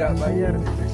Jadi kebun